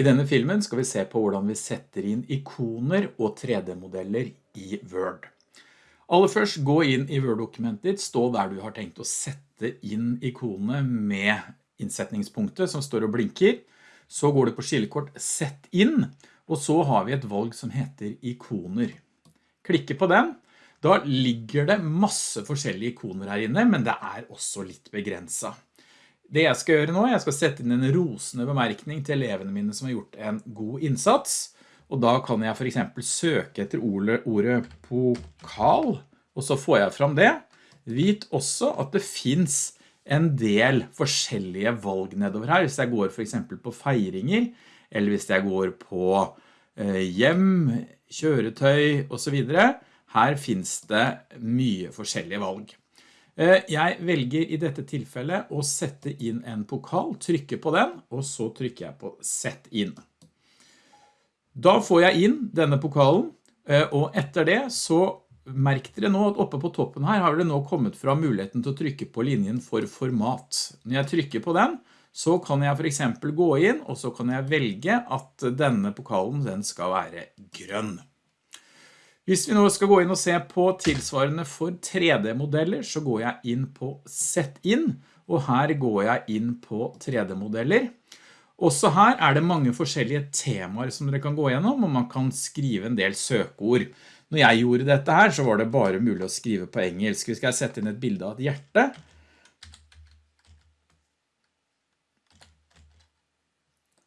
I denne filmen skal vi se på hvordan vi setter inn ikoner og 3D-modeller i Word. Aller først, gå inn i Word-dokumentet ditt, stå der du har tenkt å sette inn ikonene med innsetningspunktet som står og blinker. Så går du på skillekort Sett inn, og så har vi et valg som heter ikoner. Klikke på den. Da ligger det masse forskjellige ikoner her inne, men det er også litt begrenset. Det jeg skal gjøre nå, jeg skal sette inn en rosende bemerkning til elevene mine som har gjort en god innsats, og da kan jeg for eksempel søke etter ordet, pokal, og så får jeg fram det. Vit også at det finns en del forskjellige valg nedover her, hvis jeg går for eksempel på feiringer, eller hvis jeg går på eh, hjem, kjøretøy og så videre. Her finns det mye forskjellige valg. Eh, jeg velger i dette tilfellet å sette inn en pokal, trykke på den, og så trykker jeg på sett inn. Da får jeg inn denne pokalen, eh, og etter det så merk dere nå at oppe på toppen her har det nå kommet fra muligheten til å trykke på linjen for format. Når jeg trykker på den, så kan jeg for eksempel gå inn, og så kan jeg velge at denne pokalen den skal være grønn. Hvis vi nå skal gå inn og se på tilsvarende for 3D-modeller, så går jeg inn på Sett inn, og her går jeg inn på 3D-modeller. Også her er det mange forskjellige temaer som dere kan gå gjennom, og man kan skrive en del søkeord. Når jeg gjorde dette her, så var det bare mulig å skrive på engelsk. Vi skal sette inn et bilde av et hjerte.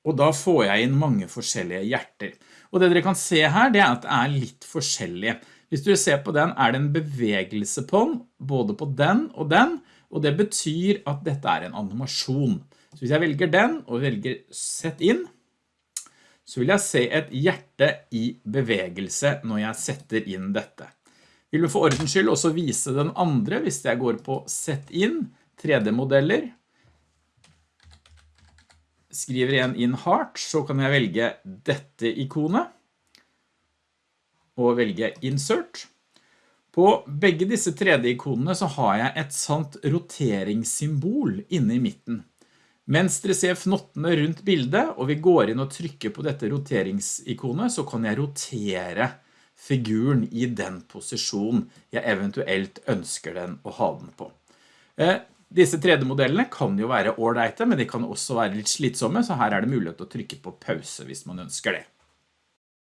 Og da får jeg inn mange forskjellige hjerter. Og det dere kan se her, det er at det er litt forskjellig. Hvis du ser på den, er det en bevegelse på den, både på den og den, og det betyr at dette er en animasjon. Så hvis jeg velger den og velger sett inn, så vil jeg se et hjerte i bevegelse når jeg setter inn dette. Vil du for ordens skyld også vise den andre hvis jeg går på sett inn, 3D-modeller, skriver igjen inn heart, så kan jeg velge dette ikonet og velge insert. På begge disse 3D-ikonene så har jeg et sant roteringssymbol inne i midten. Dere ser fnottene rundt bildet, og vi går inn og trykker på dette roteringsikonet, så kan jeg rotere figuren i den posisjonen jeg eventuelt ønsker den å ha den på. Disse 3D-modellene kan jo være ordentlige, men de kan også være litt slitsomme, så her er det mulighet til å trykke på pause hvis man ønsker det.